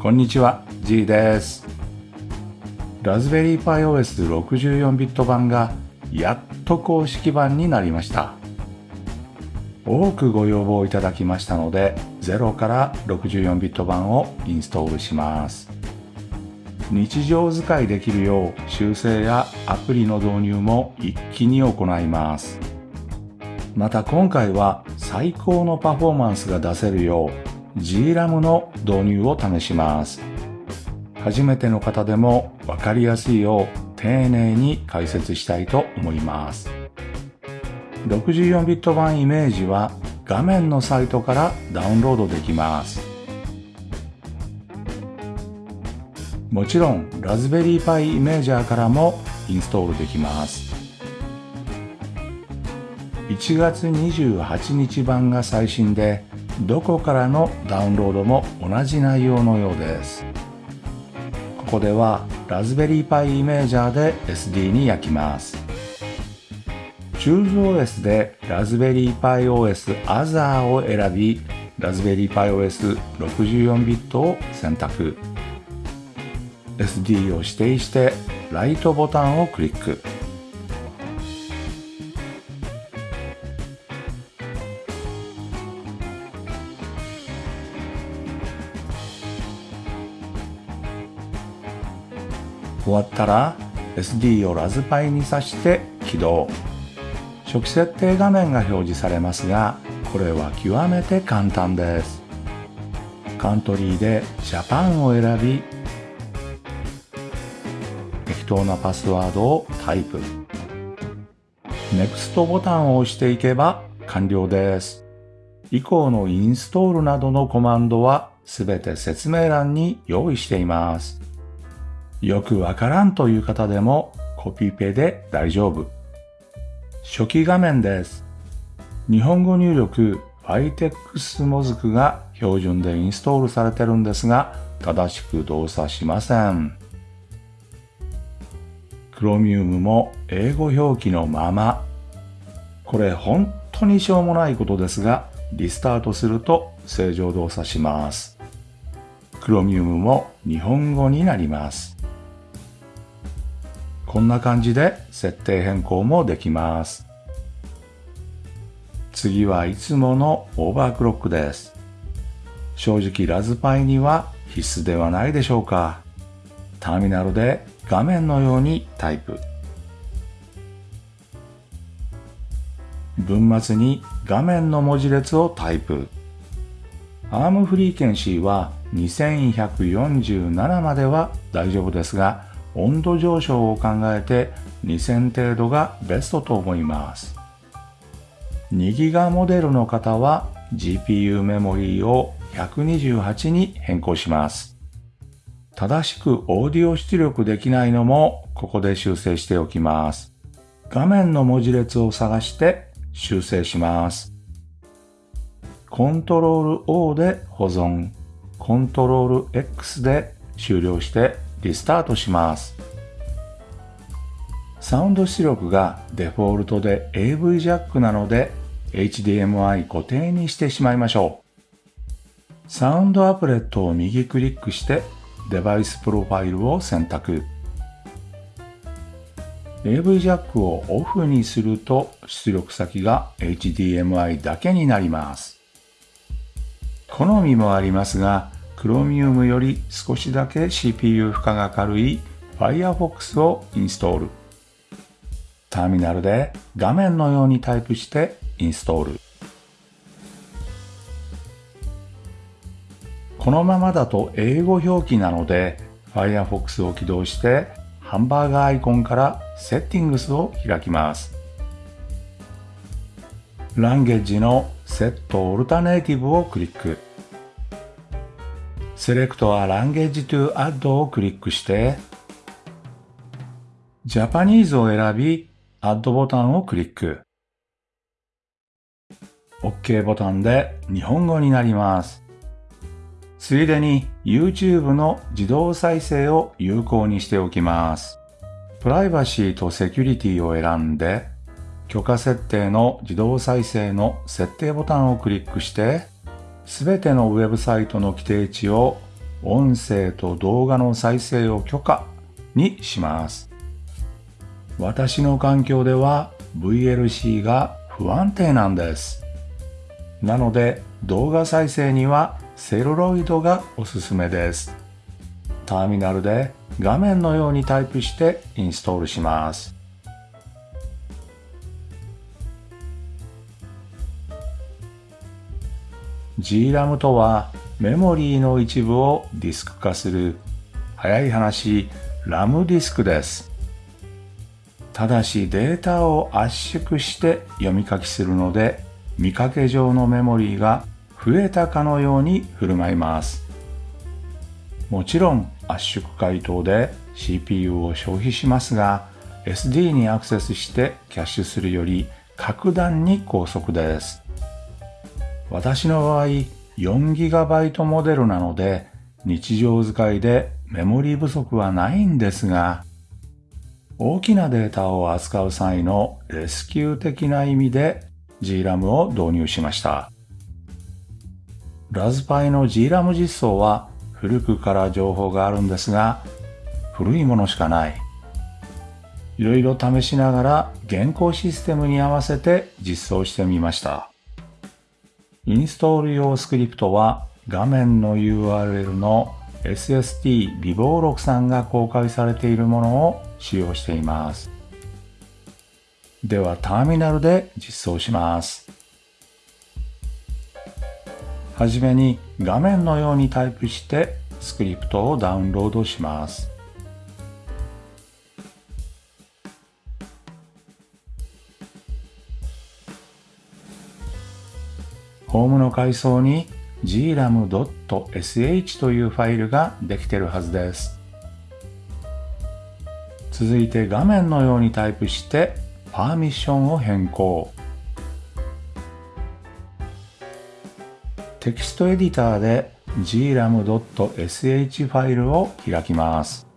こんにちは G です。ラズベリーパイ OS64 ビット版がやっと公式版になりました。多くご要望いただきましたので0から64ビット版をインストールします。日常使いできるよう修正やアプリの導入も一気に行います。また今回は最高のパフォーマンスが出せるよう GRAM の導入を試します。初めての方でもわかりやすいよう丁寧に解説したいと思います。64ビット版イメージは画面のサイトからダウンロードできます。もちろんラズベリーパイイメージャーからもインストールできます。1月28日版が最新でどこからのダウンロードも同じ内容のようです。ここではラズベリーパイイメージャーで SD に焼きます。チューズ OS でラズベリーパイ OS Other を選びラズベリーパイ OS64 ビットを選択。SD を指定してライトボタンをクリック。終わったら SD をラズパイに挿して起動。初期設定画面が表示されますがこれは極めて簡単です。カントリーでジャパンを選び適当なパスワードをタイプ。NEXT ボタンを押していけば完了です。以降のインストールなどのコマンドはすべて説明欄に用意しています。よくわからんという方でもコピペで大丈夫。初期画面です。日本語入力 FITEX モズクが標準でインストールされてるんですが、正しく動作しません。Chromium も英語表記のまま。これ本当にしょうもないことですが、リスタートすると正常動作します。Chromium も日本語になります。こんな感じで設定変更もできます。次はいつものオーバークロックです。正直ラズパイには必須ではないでしょうか。ターミナルで画面のようにタイプ。文末に画面の文字列をタイプ。アームフリーケンシーは2147までは大丈夫ですが、温度上昇を考えて2000程度がベストと思います。2ギガモデルの方は GPU メモリーを128に変更します。正しくオーディオ出力できないのもここで修正しておきます。画面の文字列を探して修正します。コントロール O で保存、コントロール X で終了してリスタートします。サウンド出力がデフォルトで AV ジャックなので HDMI 固定にしてしまいましょう。サウンドアプレットを右クリックしてデバイスプロファイルを選択。AV ジャックをオフにすると出力先が HDMI だけになります。好みもありますが、Chromium より少しだけ CPU 負荷が軽い Firefox をインストール。ターミナルで画面のようにタイプしてインストール。このままだと英語表記なので Firefox を起動してハンバーガーアイコンからセッティングスを開きます。ランゲージのセットオルタネイティブをクリック。Select a Language to Add をクリックして、Japanese を選び、Add ボタンをクリック。OK ボタンで日本語になります。ついでに YouTube の自動再生を有効にしておきます。プライバシーとセキュリティを選んで、許可設定の自動再生の設定ボタンをクリックして、すべてのウェブサイトの規定値を音声と動画の再生を許可にします。私の環境では VLC が不安定なんです。なので動画再生にはセルロイドがおすすめです。ターミナルで画面のようにタイプしてインストールします。GRAM とはメモリーの一部をディスク化する早い話ラムディスクです。ただしデータを圧縮して読み書きするので見かけ上のメモリーが増えたかのように振る舞います。もちろん圧縮解凍で CPU を消費しますが SD にアクセスしてキャッシュするより格段に高速です。私の場合 4GB モデルなので日常使いでメモリ不足はないんですが大きなデータを扱う際のレスキュー的な意味で GRAM を導入しました。ラズパイの GRAM 実装は古くから情報があるんですが古いものしかない。いろいろ試しながら現行システムに合わせて実装してみました。インストール用スクリプトは画面の URL の SST 微暴録さんが公開されているものを使用しています。ではターミナルで実装します。はじめに画面のようにタイプしてスクリプトをダウンロードします。ホームの階層に gram.sh というファイルができてるはずです。続いて画面のようにタイプしてパーミッションを変更。テキストエディターで gram.sh ファイルを開きます。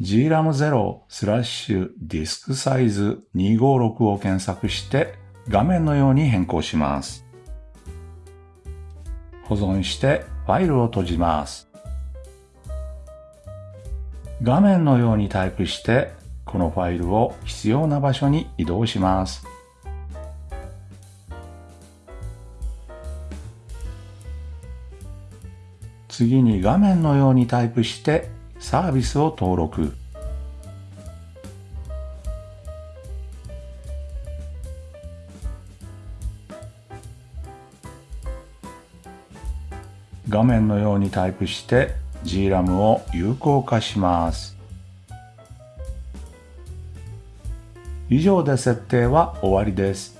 gram0 スラッシュディスクサイズ256を検索して画面のように変更します。保存してファイルを閉じます。画面のようにタイプしてこのファイルを必要な場所に移動します。次に画面のようにタイプしてサービスを登録。画面のようにタイプして GRAM を有効化します。以上で設定は終わりです。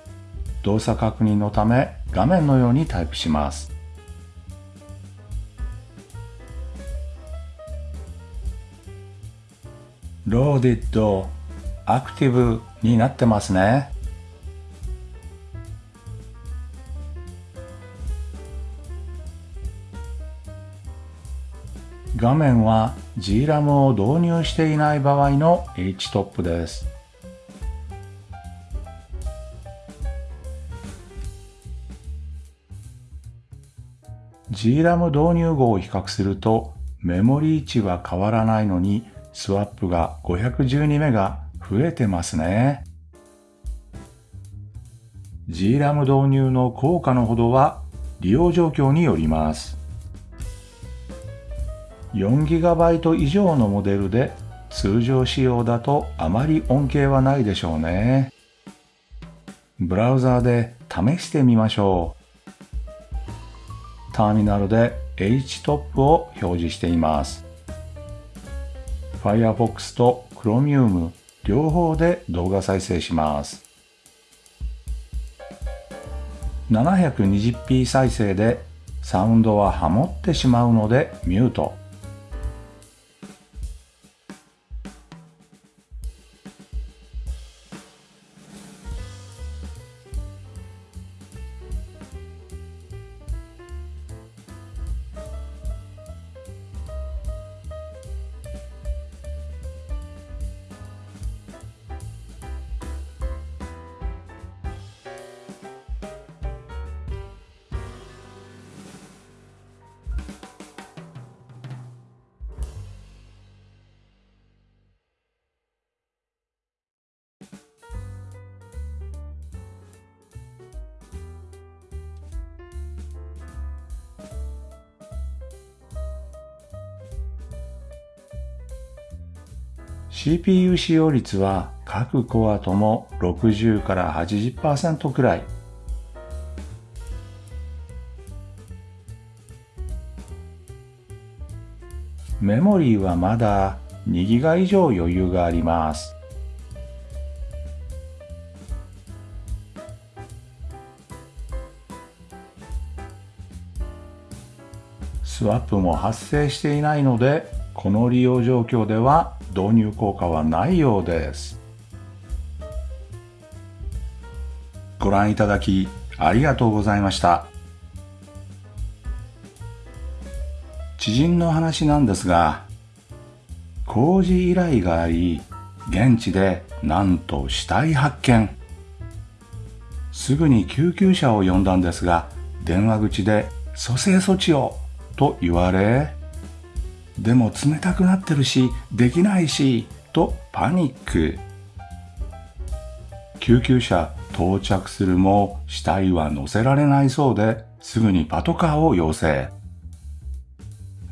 動作確認のため画面のようにタイプします。ローディッドアクティブになってますね。画面は GRAM を導入していない場合の HTOP です。GRAM 導入後を比較するとメモリ位置は変わらないのにスワップが512メガ増えてますね。GRAM 導入の効果のほどは利用状況によります。4GB 以上のモデルで通常仕様だとあまり恩恵はないでしょうね。ブラウザーで試してみましょう。ターミナルで HTOP を表示しています。Firefox と Chromium 両方で動画再生します。720p 再生でサウンドはハモってしまうのでミュート。CPU 使用率は各コアとも60から80%くらい。メモリーはまだ2ギガ以上余裕があります。スワップも発生していないので、この利用状況では導入効果はないようです。ご覧いただきありがとうございました。知人の話なんですが、工事依頼があり、現地でなんと死体発見。すぐに救急車を呼んだんですが、電話口で蘇生措置をと言われ、でも冷たくなってるし、できないし、とパニック。救急車到着するも死体は乗せられないそうで、すぐにパトカーを要請。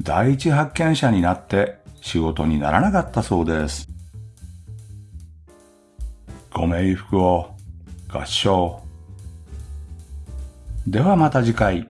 第一発見者になって仕事にならなかったそうです。ご冥福を合唱。ではまた次回。